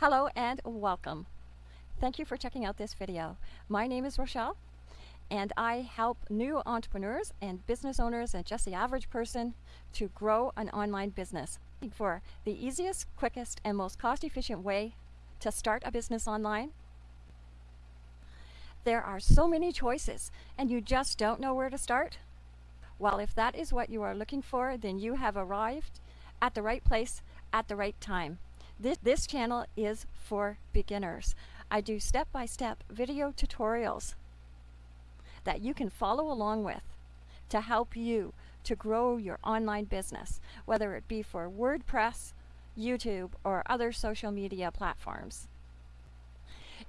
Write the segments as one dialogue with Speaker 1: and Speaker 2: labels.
Speaker 1: Hello and welcome. Thank you for checking out this video. My name is Rochelle and I help new entrepreneurs and business owners and just the average person to grow an online business. For the easiest, quickest, and most cost efficient way to start a business online, there are so many choices and you just don't know where to start? Well, if that is what you are looking for, then you have arrived at the right place at the right time. This, this channel is for beginners. I do step-by-step video tutorials that you can follow along with to help you to grow your online business, whether it be for WordPress, YouTube, or other social media platforms.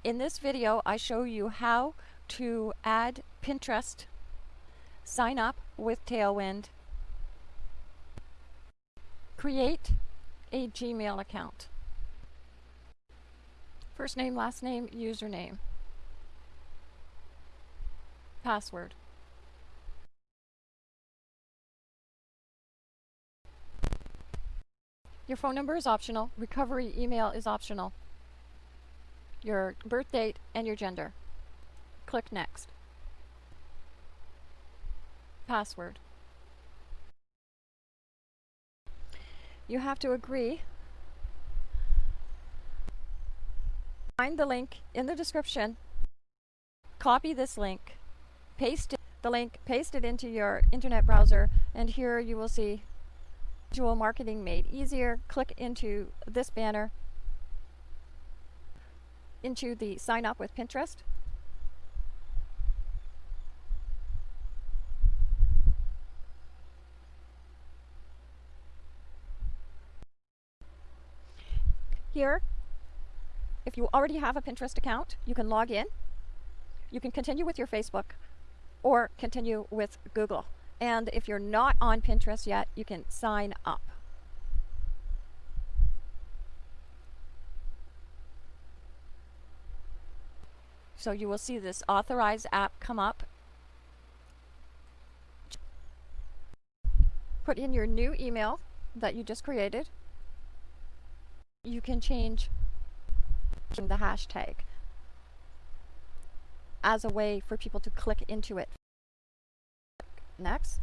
Speaker 1: In this video, I show you how to add Pinterest, sign up with Tailwind, create a Gmail account. First name, last name, username. Password. Your phone number is optional. Recovery email is optional. Your birth date and your gender. Click Next. Password. You have to agree. Find the link in the description. Copy this link. Paste it, the link, paste it into your internet browser, and here you will see Visual Marketing Made Easier. Click into this banner, into the Sign Up with Pinterest. Here, if you already have a Pinterest account, you can log in. You can continue with your Facebook or continue with Google. And if you're not on Pinterest yet, you can sign up. So you will see this authorized app come up. Put in your new email that you just created. You can change the hashtag as a way for people to click into it. Next.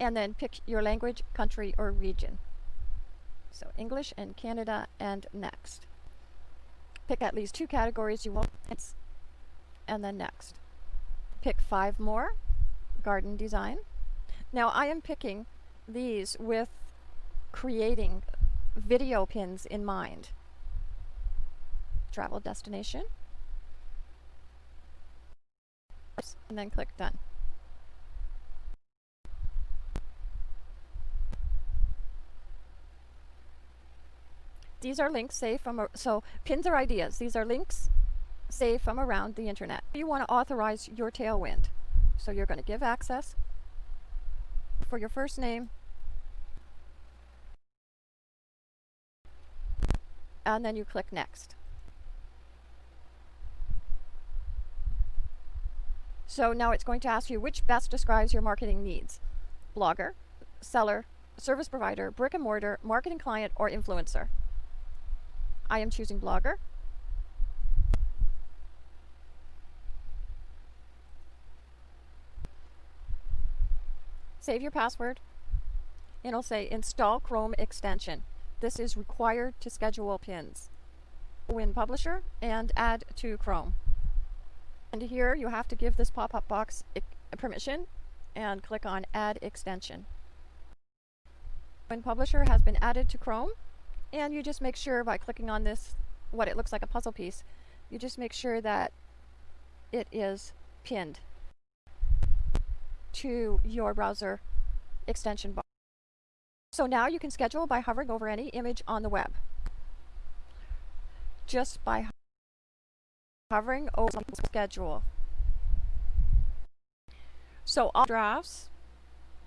Speaker 1: And then pick your language, country, or region. So English and Canada and next. Pick at least two categories you want and then next. Pick five more, garden design. Now I am picking these with creating video pins in mind. Travel destination. And then click done. These are links saved from, so pins are ideas. These are links saved from around the internet. You want to authorize your Tailwind. So you're going to give access for your first name, and then you click next. So now it's going to ask you which best describes your marketing needs. Blogger, seller, service provider, brick and mortar, marketing client, or influencer. I am choosing blogger. Save your password. And it'll say install Chrome extension. This is required to schedule pins. Win Publisher and add to Chrome. And here you have to give this pop-up box permission and click on Add Extension. Win Publisher has been added to Chrome and you just make sure by clicking on this, what it looks like a puzzle piece, you just make sure that it is pinned to your browser extension bar. So now you can schedule by hovering over any image on the web. Just by hovering over schedule. So all drafts,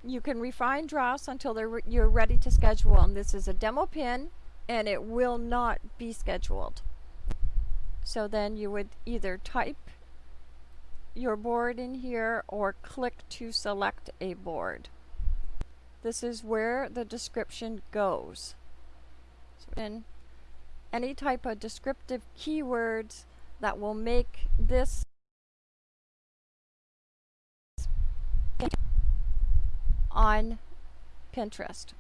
Speaker 1: you can refine drafts until re you're ready to schedule And This is a demo pin and it will not be scheduled. So then you would either type your board in here or click to select a board. This is where the description goes. So in any type of descriptive keywords that will make this on Pinterest.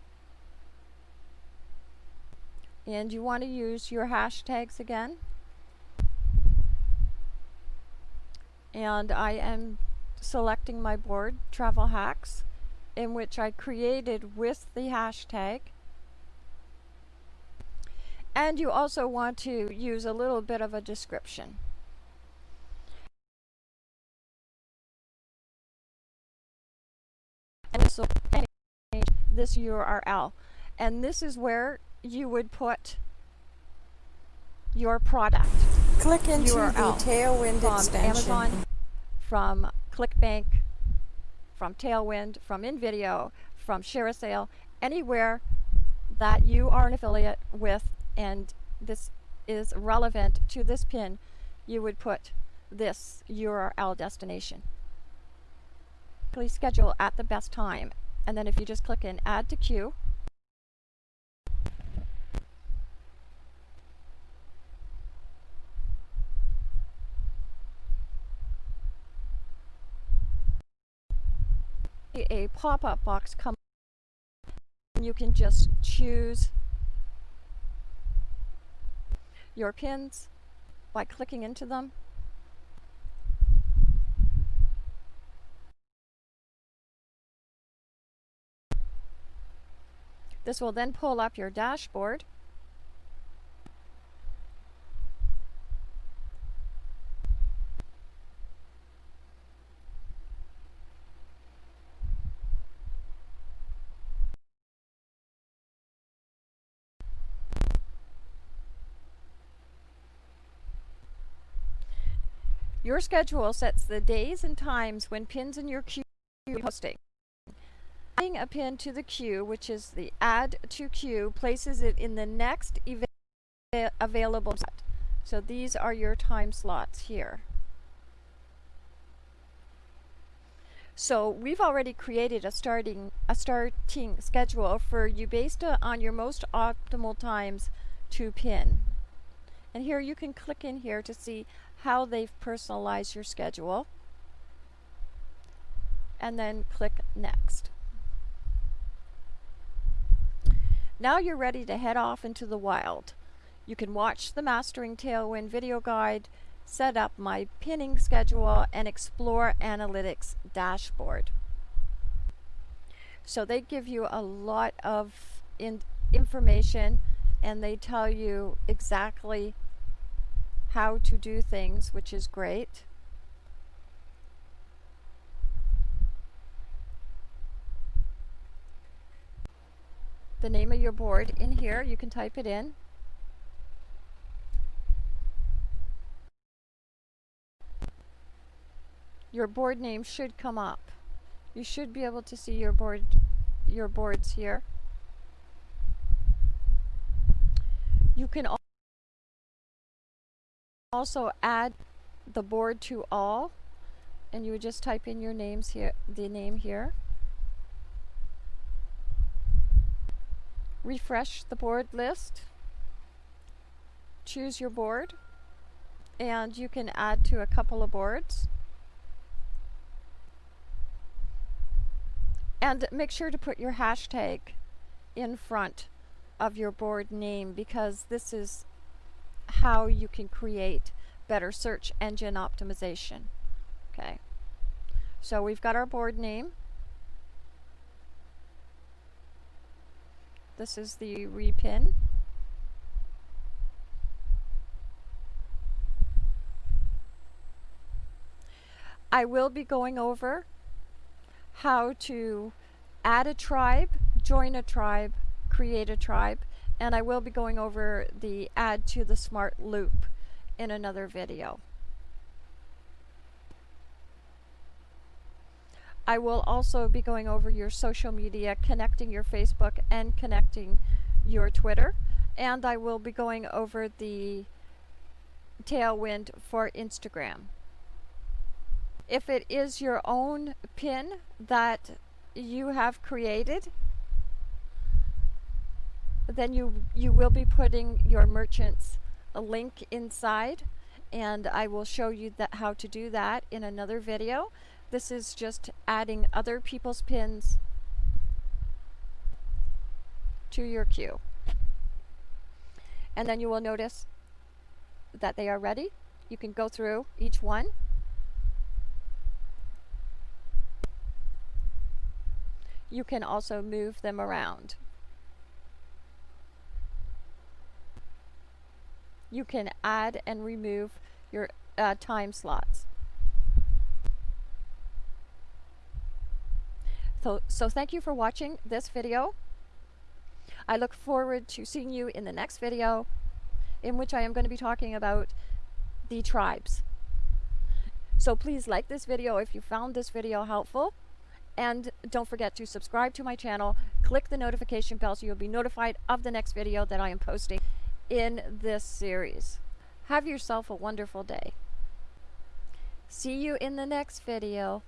Speaker 1: And you want to use your hashtags again. And I am selecting my board, Travel Hacks, in which I created with the hashtag. And you also want to use a little bit of a description. And so this URL. And this is where you would put your product.
Speaker 2: Click into
Speaker 1: URL
Speaker 2: the Tailwind
Speaker 1: from
Speaker 2: extension.
Speaker 1: Amazon, from ClickBank, from Tailwind, from InVideo, from ShareASale, anywhere that you are an affiliate with and this is relevant to this pin, you would put this URL destination. Please schedule at the best time. And then if you just click in Add to Queue, a pop-up box comes and you can just choose your pins by clicking into them. This will then pull up your dashboard. Your schedule sets the days and times when pins in your queue are posting. Adding a pin to the queue, which is the add to queue, places it in the next available set. So these are your time slots here. So we've already created a starting a starting schedule for you based on your most optimal times to pin. And here you can click in here to see how they've personalized your schedule. And then click Next. Now you're ready to head off into the wild. You can watch the Mastering Tailwind video guide, set up my pinning schedule, and explore Analytics dashboard. So they give you a lot of in information and they tell you exactly how to do things, which is great. The name of your board in here, you can type it in. Your board name should come up. You should be able to see your board your boards here. You can also add the board to all and you would just type in your names here the name here. Refresh the board list. Choose your board and you can add to a couple of boards. And make sure to put your hashtag in front of your board name because this is how you can create better search engine optimization. Okay, so we've got our board name. This is the repin. I will be going over how to add a tribe, join a tribe, create a tribe, and I will be going over the add to the smart loop in another video. I will also be going over your social media, connecting your Facebook and connecting your Twitter. And I will be going over the Tailwind for Instagram. If it is your own pin that you have created, then you you will be putting your merchants a link inside and I will show you that how to do that in another video. This is just adding other people's pins to your queue. And then you will notice that they are ready. You can go through each one. You can also move them around. You can add and remove your uh, time slots. So, so thank you for watching this video. I look forward to seeing you in the next video in which I am going to be talking about the tribes. So please like this video if you found this video helpful and don't forget to subscribe to my channel, click the notification bell so you'll be notified of the next video that I am posting in this series. Have yourself a wonderful day. See you in the next video.